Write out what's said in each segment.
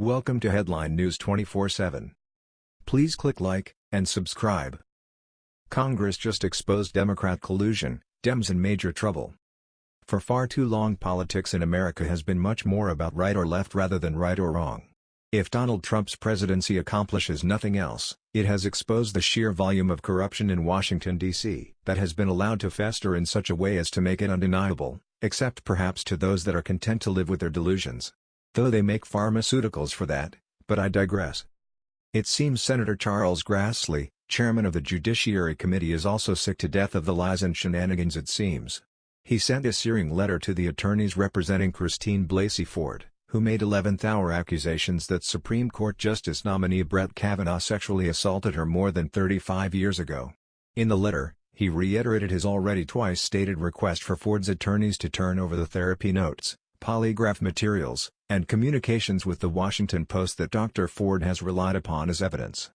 Welcome to Headline News 24/7. Please click like and subscribe. Congress just exposed Democrat collusion, Dems in major trouble. For far too long politics in America has been much more about right or left rather than right or wrong. If Donald Trump's presidency accomplishes nothing else, it has exposed the sheer volume of corruption in Washington, D.C. that has been allowed to fester in such a way as to make it undeniable, except perhaps to those that are content to live with their delusions. Though they make pharmaceuticals for that, but I digress. It seems Senator Charles Grassley, chairman of the Judiciary Committee is also sick to death of the lies and shenanigans it seems. He sent a searing letter to the attorneys representing Christine Blasey Ford, who made 11th-hour accusations that Supreme Court Justice nominee Brett Kavanaugh sexually assaulted her more than 35 years ago. In the letter, he reiterated his already twice stated request for Ford's attorneys to turn over the therapy notes, polygraph materials, and communications with the Washington Post that Dr. Ford has relied upon as evidence.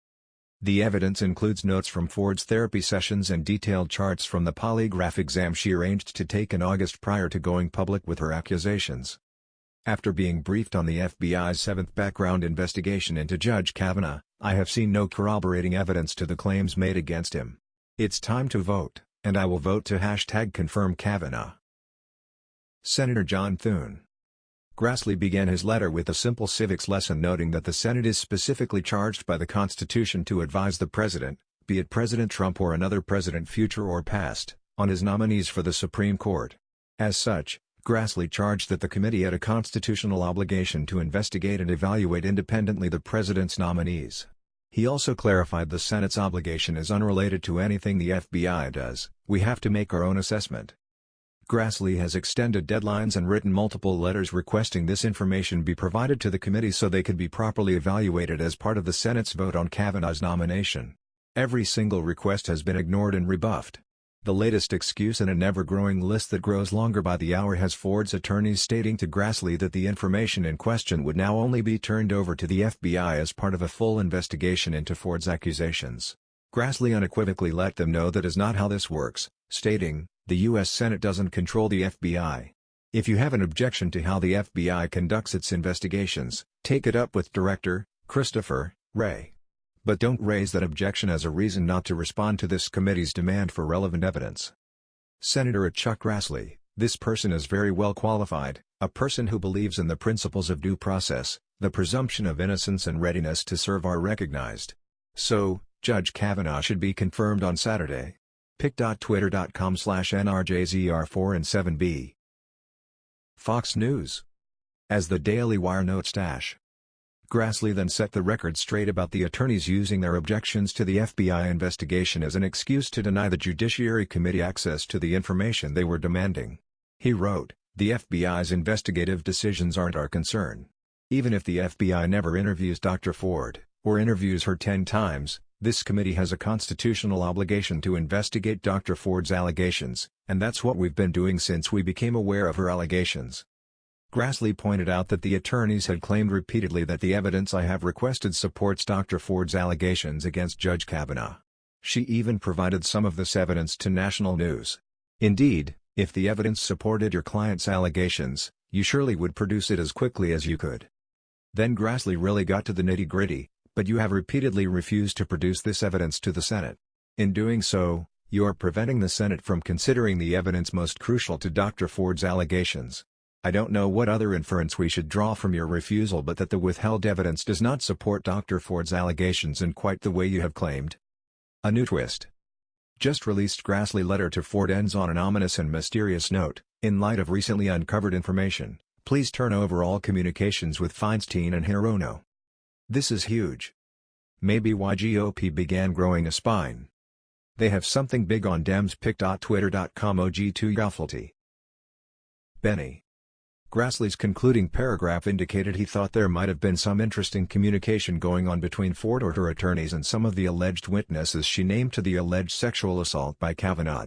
The evidence includes notes from Ford's therapy sessions and detailed charts from the polygraph exam she arranged to take in August prior to going public with her accusations. After being briefed on the FBI's seventh background investigation into Judge Kavanaugh, I have seen no corroborating evidence to the claims made against him. It's time to vote, and I will vote to hashtag confirm Kavanaugh. Senator John Thune. Grassley began his letter with a simple civics lesson noting that the Senate is specifically charged by the Constitution to advise the President, be it President Trump or another president future or past, on his nominees for the Supreme Court. As such, Grassley charged that the committee had a constitutional obligation to investigate and evaluate independently the President's nominees. He also clarified the Senate's obligation is unrelated to anything the FBI does, we have to make our own assessment. Grassley has extended deadlines and written multiple letters requesting this information be provided to the committee so they could be properly evaluated as part of the Senate's vote on Kavanaugh's nomination. Every single request has been ignored and rebuffed. The latest excuse in an ever-growing list that grows longer by the hour has Ford's attorneys stating to Grassley that the information in question would now only be turned over to the FBI as part of a full investigation into Ford's accusations. Grassley unequivocally let them know that is not how this works, stating, the U.S. Senate doesn't control the FBI. If you have an objection to how the FBI conducts its investigations, take it up with Director, Christopher, Wray. But don't raise that objection as a reason not to respond to this committee's demand for relevant evidence. Senator Chuck Grassley, this person is very well qualified, a person who believes in the principles of due process, the presumption of innocence and readiness to serve are recognized. So, Judge Kavanaugh should be confirmed on Saturday pic.twitter.com slash NRJZR4 and 7B. Fox News. As the Daily Wire notes Dash. Grassley then set the record straight about the attorneys using their objections to the FBI investigation as an excuse to deny the Judiciary Committee access to the information they were demanding. He wrote, The FBI's investigative decisions aren't our concern. Even if the FBI never interviews Dr. Ford, or interviews her 10 times, this committee has a constitutional obligation to investigate Dr. Ford's allegations, and that's what we've been doing since we became aware of her allegations. Grassley pointed out that the attorneys had claimed repeatedly that the evidence I have requested supports Dr. Ford's allegations against Judge Kavanaugh. She even provided some of this evidence to national news. Indeed, if the evidence supported your client's allegations, you surely would produce it as quickly as you could. Then Grassley really got to the nitty-gritty, but you have repeatedly refused to produce this evidence to the Senate. In doing so, you are preventing the Senate from considering the evidence most crucial to Dr. Ford's allegations. I don't know what other inference we should draw from your refusal but that the withheld evidence does not support Dr. Ford's allegations in quite the way you have claimed. A new twist. Just released Grassley letter to Ford ends on an ominous and mysterious note, in light of recently uncovered information, please turn over all communications with Feinstein and Hirono. This is huge. Maybe why GOP began growing a spine. They have something big on Dems pic.twitter.com OG2 Yaffelty. Benny. Grassley's concluding paragraph indicated he thought there might have been some interesting communication going on between Ford or her attorneys and some of the alleged witnesses she named to the alleged sexual assault by Kavanaugh.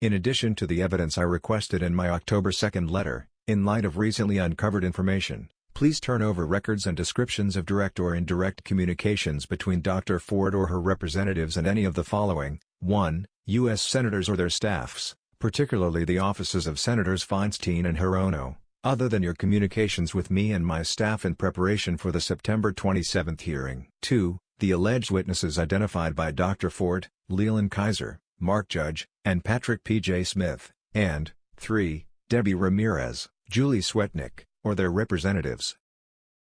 In addition to the evidence I requested in my October 2 letter, in light of recently uncovered information, Please turn over records and descriptions of direct or indirect communications between Dr. Ford or her representatives and any of the following, 1. U.S. Senators or their staffs, particularly the offices of Senators Feinstein and Hirono, other than your communications with me and my staff in preparation for the September 27 hearing. 2. The alleged witnesses identified by Dr. Ford, Leland Keyser, Mark Judge, and Patrick P. J. Smyth, and 3. Debbie Ramirez, Julie Swetnick, or their representatives.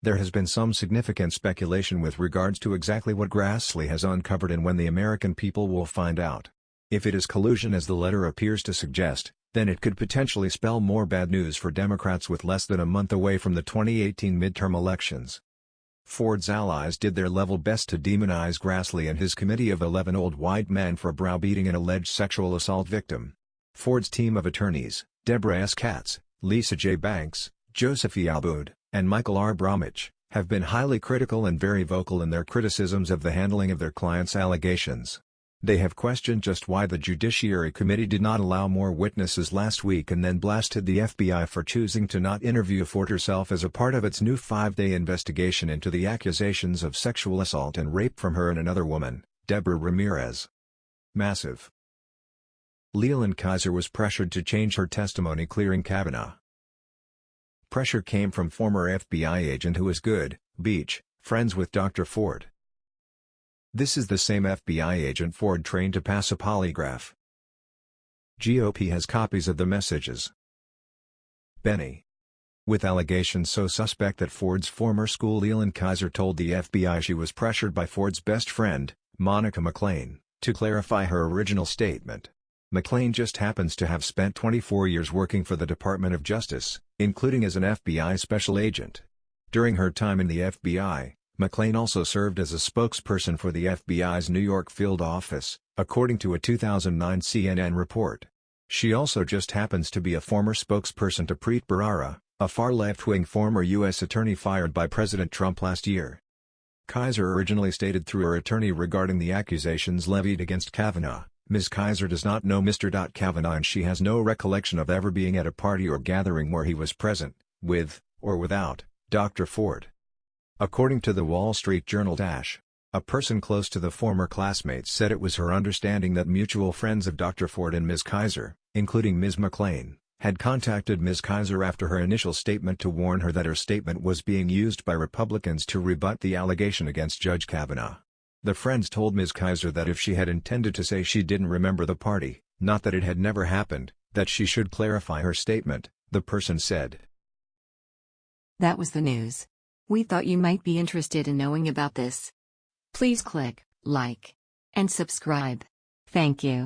There has been some significant speculation with regards to exactly what Grassley has uncovered and when the American people will find out. If it is collusion as the letter appears to suggest, then it could potentially spell more bad news for Democrats with less than a month away from the 2018 midterm elections. Ford's allies did their level best to demonize Grassley and his committee of 11 old white men for browbeating an alleged sexual assault victim. Ford's team of attorneys, Deborah S. Katz, Lisa J. Banks, Joseph E. Abboud, and Michael R. Bromwich, have been highly critical and very vocal in their criticisms of the handling of their clients' allegations. They have questioned just why the Judiciary Committee did not allow more witnesses last week and then blasted the FBI for choosing to not interview Ford herself as a part of its new five-day investigation into the accusations of sexual assault and rape from her and another woman, Deborah Ramirez. Massive. Leland Keyser was pressured to change her testimony clearing Kavanaugh. Pressure came from former FBI agent who is good, Beach, friends with Dr. Ford. This is the same FBI agent Ford trained to pass a polygraph. GOP has copies of the messages. Benny. With allegations so suspect that Ford's former school Leland Keyser told the FBI she was pressured by Ford's best friend, Monica McLean, to clarify her original statement. McLean just happens to have spent 24 years working for the Department of Justice, including as an FBI special agent. During her time in the FBI, McLean also served as a spokesperson for the FBI's New York field office, according to a 2009 CNN report. She also just happens to be a former spokesperson to Preet Bharara, a far left-wing former U.S. attorney fired by President Trump last year. Keyser originally stated through her attorney regarding the accusations levied against Kavanaugh, Ms. Keyser does not know Mr. Kavanaugh and she has no recollection of ever being at a party or gathering where he was present, with, or without, Dr. Ford. According to the Wall Street Journal Dash, a person close to the former classmates said it was her understanding that mutual friends of Dr. Ford and Ms. Keyser, including Ms. McLean, had contacted Ms. Keyser after her initial statement to warn her that her statement was being used by Republicans to rebut the allegation against Judge Kavanaugh. The friends told Ms. Keyser that if she had intended to say she didn't remember the party, not that it had never happened, that she should clarify her statement, the person said. That was the news. We thought you might be interested in knowing about this. Please click like and subscribe. Thank you.